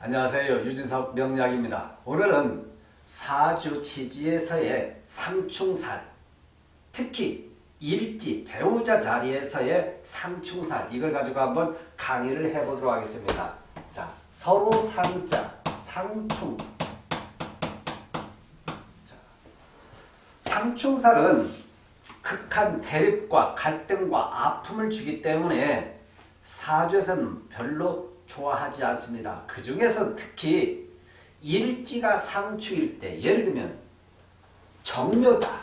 안녕하세요. 유진석 명약입니다. 오늘은 사주 지지에서의 상충살, 특히 일지, 배우자 자리에서의 상충살 이걸 가지고 한번 강의를 해보도록 하겠습니다. 자, 서로 상자, 상충. 자, 상충살은 극한 대립과 갈등과 아픔을 주기 때문에 사주에서는 별로 좋아하지 않습니다. 그 중에서 특히 일지가 상충일 때 예를 들면 정묘다.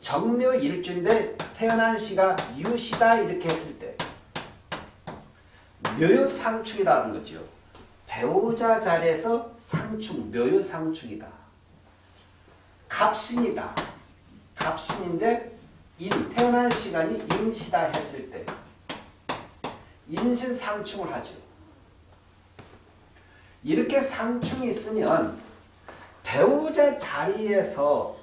정묘 일주인데 태어난 시가 유시다 이렇게 했을 때 묘유상충이라는 거죠. 배우자 자리에서 상충, 묘유상충이다. 갑신이다. 갑신인데 인, 태어난 시간이 인시다 했을 때 인신상충을 하죠. 이렇게 상충이 있으면 배우자 자리에서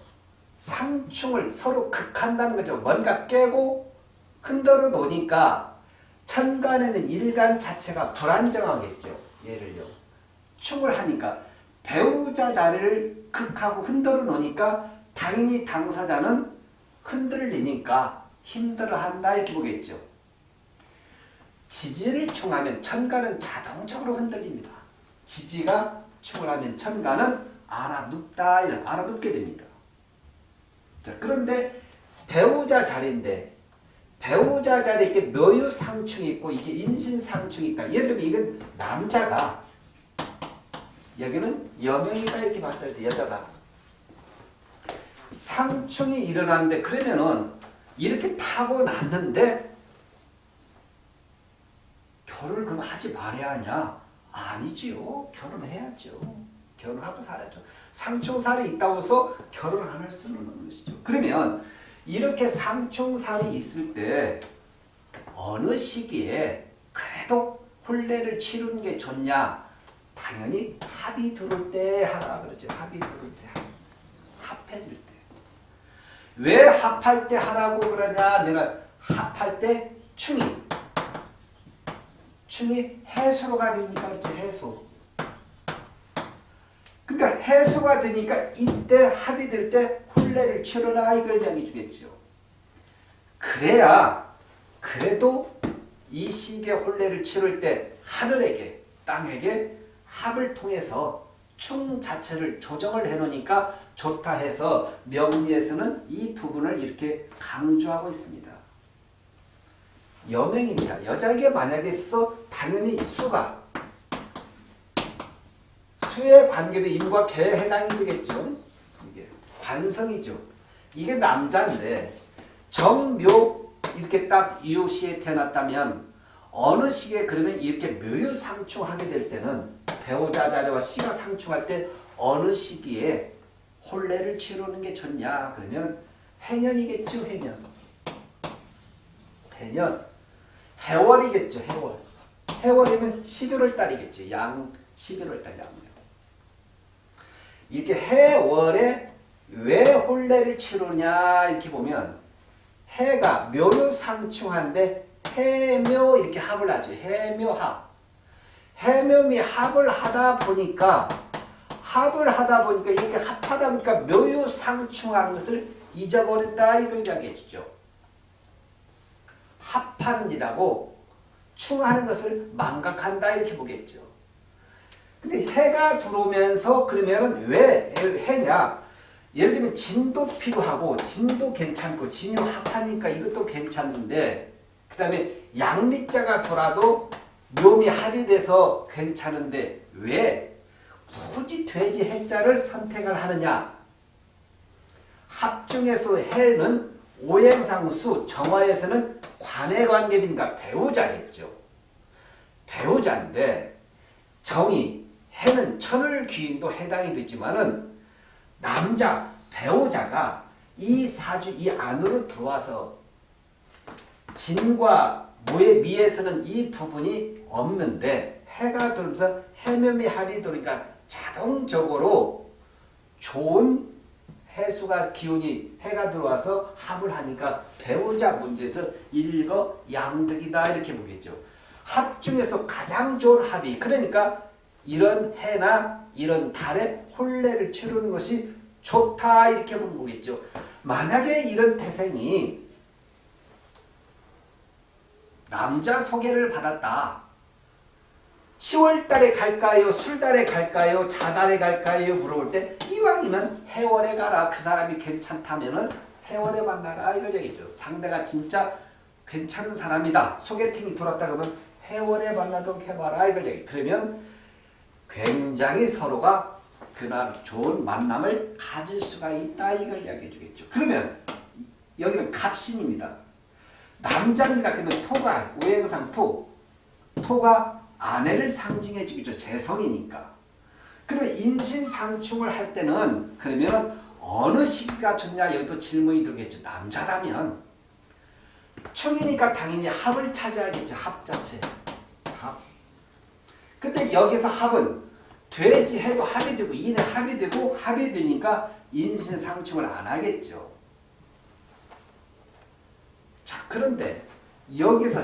상충을 서로 극한다는 거죠. 뭔가 깨고 흔들어 놓으니까 천간에는 일간 자체가 불안정하겠죠. 예를요. 충을 하니까 배우자 자리를 극하고 흔들어 놓으니까 당연히 당사자는 흔들리니까 힘들어한다 이렇게 보겠죠. 지지를 충하면 천간은 자동적으로 흔들립니다. 지지가 충을 하면 천간은 알아눕다 알아눕게 됩니다. 자, 그런데 배우자 자리인데 배우자 자리에 이렇게 묘유상충이 있고 이게 인신상충이 있다. 예를 들면 이건 남자가 여기는 여명이다 이렇게 봤을 때 여자가 상충이 일어나는데 그러면은 이렇게 타고 났는데 결혼을 그럼 하지 말아야 하냐? 아니지요. 결혼해야죠. 결혼하고 살아야죠. 상충살이 있다고 해서 결혼 안 할 수는 없는 것이죠. 그러면 이렇게 상충살이 있을 때 어느 시기에 그래도 혼례를 치르는 게 좋냐? 당연히 합이 들을 때 하라 그러죠. 합이 들을 때. 합해질 때. 왜 합할 때 하라고 그러냐? 내가 합할 때 충이 충이 해소가 되니까 그렇지 해소. 그러니까 해소가 되니까 이때 합이 될 때 혼례를 치러라 이걸 이야기 주겠죠. 그래야 그래도 이 시기에 혼례를 치를 때 하늘에게 땅에게 합을 통해서 충 자체를 조정을 해놓으니까 좋다 해서 명리에서는 이 부분을 이렇게 강조하고 있습니다. 여명입니다. 여자에게 만약에 있어 당연히 수가 수에 관계된 임과 개에 해당이 되겠죠. 이게 관성이죠. 이게 남자인데 정묘 이렇게 딱 유시에 태어났다면 어느 시기에 그러면 이렇게 묘유상충하게 될 때는 배우자 자리와 시가 상충할 때 어느 시기에 혼례를 치르는 게 좋냐 그러면 해년이겠죠 해년 해년 해월이겠죠 해월 해월이면 11월 달이겠죠 양 11월 달 양력 이렇게 해월에 왜 혼례를 치르냐 이렇게 보면 해가 묘유상충한데 해묘 이렇게 합을 하죠. 해묘합. 해묘미 합을 하다 보니까 합을 하다 보니까 이렇게 합하다 보니까 묘유상충한 것을 잊어버린다 이걸 이야기해 주죠. 합하는 이라고 충하는 것을 망각한다 이렇게 보겠죠. 근데 해가 들어오면서 그러면 왜 해냐? 예를 들면 진도 필요하고 진도 괜찮고 진유 합하니까 이것도 괜찮은데 그 다음에 양미자가 돌아도 묘미 합의돼서 괜찮은데 왜 굳이 돼지 해자를 선택을 하느냐? 합중에서 해는 오행상수 정화에서는 관해관계인가 배우자겠죠. 배우자인데 정이 해는 천을 귀인도 해당이 되지만은 남자 배우자가 이 사주 이 안으로 들어와서 진과 모의 미에서는 이 부분이 없는데 해가 들면서 해면미 합이 들으니까 자동적으로 좋은 해수가 기운이 해가 들어와서 합을 하니까 배우자 문제에서 일거 양득이다 이렇게 보겠죠. 합 중에서 가장 좋은 합이 그러니까 이런 해나 이런 달에 혼례를 치르는 것이 좋다 이렇게 보는 거겠죠. 만약에 이런 태생이 남자 소개를 받았다. 10월달에 갈까요? 술달에 갈까요? 자달에 갈까요? 물어볼 때 이왕이면 해월에 가라. 그 사람이 괜찮다면 해월에 만나라. 이걸 얘기죠. 상대가 진짜 괜찮은 사람이다. 소개팅이 돌았다 그러면 해월에 만나도록 해봐라. 이걸. 그러면 굉장히 서로가 그날 좋은 만남을 가질 수가 있다. 이걸 이야기해 주겠죠. 그러면 여기는 갑신입니다. 남자입니다. 그러면 토가 오행상 토. 토가 아내를 상징해 주겠죠. 재성이니까. 그러면 인신상충을 할 때는 그러면 어느 시기가 좋냐 여기도 질문이 들겠죠. 남자라면 충이니까 당연히 합을 찾아야겠죠. 합 자체. 합. 근데 여기서 합은 돼지 해도 합이 되고 인해 합이 되고 합이 되니까 인신상충을 안 하겠죠. 자 그런데 여기서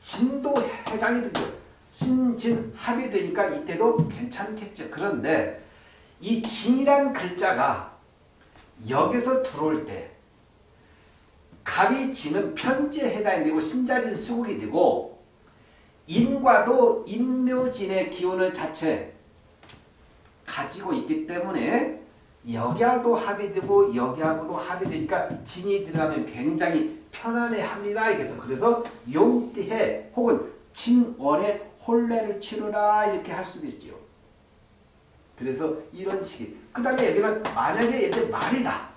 진도 해당이 되죠. 신진 합이 되니까 이때도 괜찮겠죠. 그런데 이 진이란 글자가 여기서 들어올 때 갑이 지는 편지에 해당이 되고 신자진 수국이 되고 인과도 인묘진의 기운을 자체 가지고 있기 때문에 여기하고도 합이 되고 여기하고도 합이 되니까 진이 들어가면 굉장히 편안해합니다. 그래서 그래서 용띠해 혹은 진월에 혼례를 치르라 이렇게 할 수도 있죠. 그래서 이런 식이 그 다음에 여기는 만약에 예를 말이다.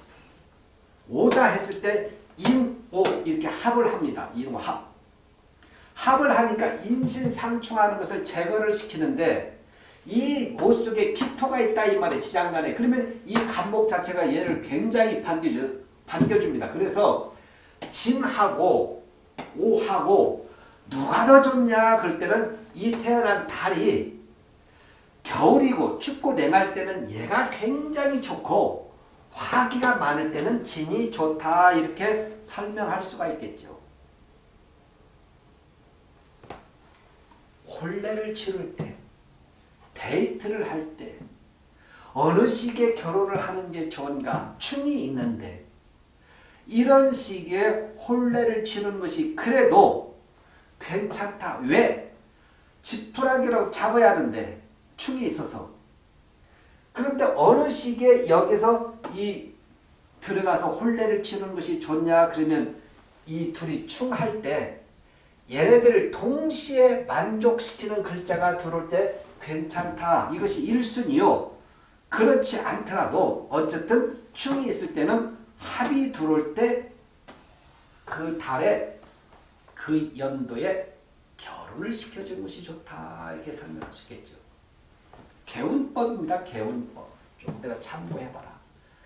오다 했을 때 인 오 이렇게 합을 합니다. 인오 합. 합을 하니까 인신상충하는 것을 제거를 시키는데 이모 속에 기토가 있다 이 말에 지장간에 그러면 이 간목 자체가 얘를 굉장히 반겨주, 반겨줍니다. 그래서 진하고 오하고 누가 더 좋냐 그럴 때는 이 태어난 달이 겨울이고 춥고 냉할 때는 얘가 굉장히 좋고 화기가 많을 때는 진이 좋다 이렇게 설명할 수가 있겠죠. 혼례를 치를 때 데이트를 할 때 어느 시기에 결혼을 하는 게 좋은가 춤이 있는데 이런 시기에 혼례를 치는 것이 그래도 괜찮다. 왜? 지푸라기로 잡아야 하는데 충이 있어서 그런데 어느 시기에 여기서 이 들어가서 혼례를 치는 것이 좋냐 그러면 이 둘이 충할 때 얘네들을 동시에 만족시키는 글자가 들어올 때 괜찮다. 이것이 1순위요. 그렇지 않더라도 어쨌든 충이 있을 때는 합이 들어올 때 그 달에 그 연도에 결혼을 시켜주는 것이 좋다. 이렇게 설명할 수 있겠죠. 개운법입니다. 개운법. 좀 내가 참고해봐라.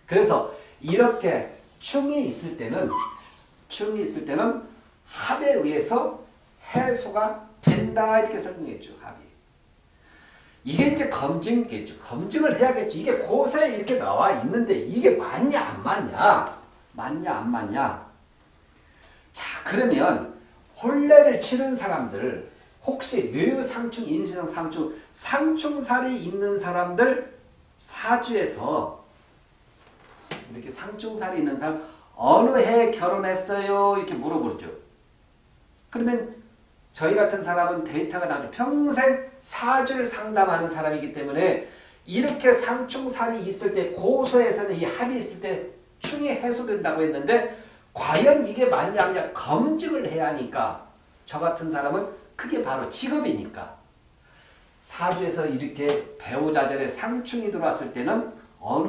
그래서 이렇게 충이 있을 때는 충이 있을 때는 합에 의해서 해소가 된다 이렇게 설명했죠. 합이. 이게 이제 검증겠죠. 검증을 해야겠죠. 이게 고세에 이렇게 나와 있는데 이게 맞냐 안 맞냐 맞냐 안 맞냐 자 그러면 혼례를 치른 사람들 혹시 묘상충, 인신상 상충, 상충살이 있는 사람들 사주에서 이렇게 상충살이 있는 사람 어느 해 결혼했어요? 이렇게 물어보죠. 그러면 저희 같은 사람은 데이터가 나죠. 평생 사주를 상담하는 사람이기 때문에 이렇게 상충살이 있을 때 고소에서는 이 합이 있을 때 충이 해소된다고 했는데 과연 이게 맞냐 아니냐 검증을 해야 하니까 저 같은 사람은 그게 바로 직업이니까 사주에서 이렇게 배우자절에 상충이 들어왔을 때는 어느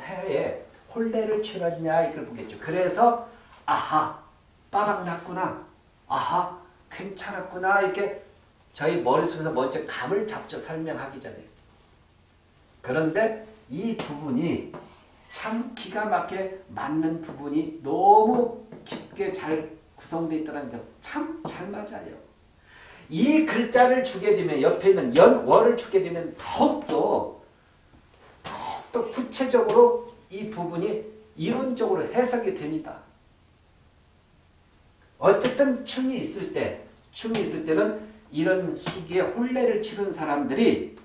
해에 혼례를 치러주냐 이걸 보겠죠. 그래서 아하 빠박 났구나 아하 괜찮았구나 이렇게 저희 머릿속에서 먼저 감을 잡죠. 설명하기 전에. 그런데 이 부분이 참 기가 막히게 맞는 부분이 너무 깊게 잘 구성되어 있다는 점 참 잘 맞아요. 이 글자를 주게 되면 옆에 있는 연, 월을 주게 되면 더욱더 더욱더 구체적으로 이 부분이 이론적으로 해석이 됩니다. 어쨌든 충이 있을 때, 충이 있을 때는 이런 시기에 혼례를 치른 사람들이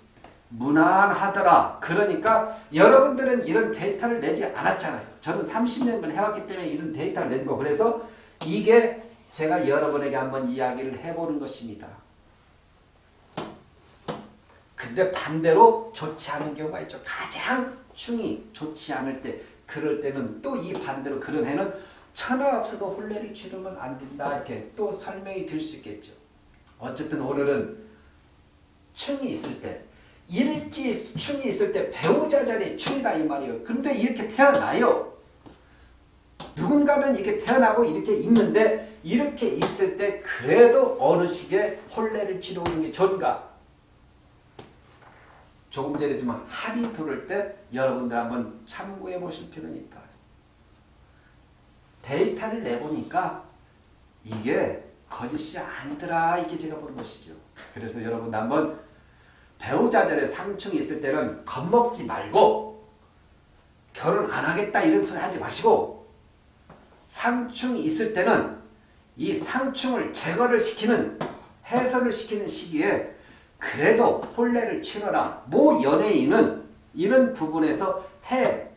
무난하더라. 그러니까 여러분들은 이런 데이터를 내지 않았잖아요. 저는 30년간 해왔기 때문에 이런 데이터를 낸 거. 그래서 이게 제가 여러분에게 한번 이야기를 해보는 것입니다. 근데 반대로 좋지 않은 경우가 있죠. 가장 충이 좋지 않을 때 그럴 때는 또 이 반대로 그런 해는 천하 없어도 혼례를 치르면 안 된다 이렇게 또 설명이 될 수 있겠죠. 어쨌든 오늘은 충이 있을 때 일지 충이 있을 때 배우자 자리에 충이다 이 말이에요. 근데 이렇게 태어나요. 누군가는 이렇게 태어나고 이렇게 있는데 이렇게 있을 때 그래도 어느 시기에 혼례를 치르는 게 좋은가? 조금 전에 좀 합의 들을 때 여러분들 한번 참고해 보실 필요는 있다. 데이터를 내보니까 이게 거짓이 아니더라 이렇게 제가 보는 것이죠. 그래서 여러분 한번 배우자들의 상충이 있을 때는 겁먹지 말고 결혼 안 하겠다 이런 소리 하지 마시고 상충이 있을 때는 이 상충을 제거를 시키는 해소를 시키는 시기에 그래도 혼례를 치러라. 모 연예인은 이런 부분에서 해,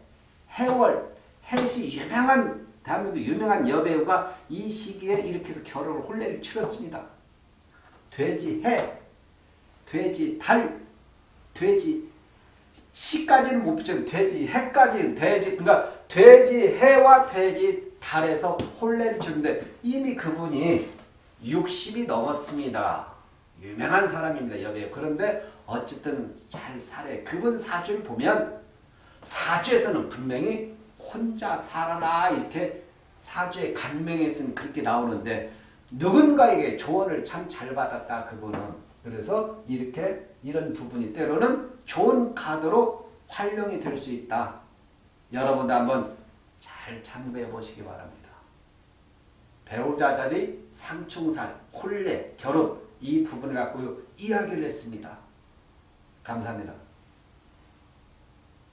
해월, 해시 유명한 대한민국 유명한 여배우가 이 시기에 이렇게 해서 결혼을 혼례를 치렀습니다. 돼지 해, 돼지 달, 돼지 시까지는 못 붙여도 돼지 해까지 돼지 그러니까 돼지 해와 돼지 달에서 혼례를 치는데 이미 그분이 60이 넘었습니다. 유명한 사람입니다. 여배우. 그런데 어쨌든 잘 살아요. 그분 사주를 보면 사주에서는 분명히 혼자 살아라 이렇게 사주의 간명에서는 그렇게 나오는데 누군가에게 조언을 참 잘 받았다 그분은 그래서 이렇게 이런 부분이 때로는 좋은 카드로 활용이 될 수 있다. 여러분도 한번 잘 참고해 보시기 바랍니다. 배우자 자리, 상충살, 혼례, 결혼 이 부분을 갖고 이야기를 했습니다. 감사합니다.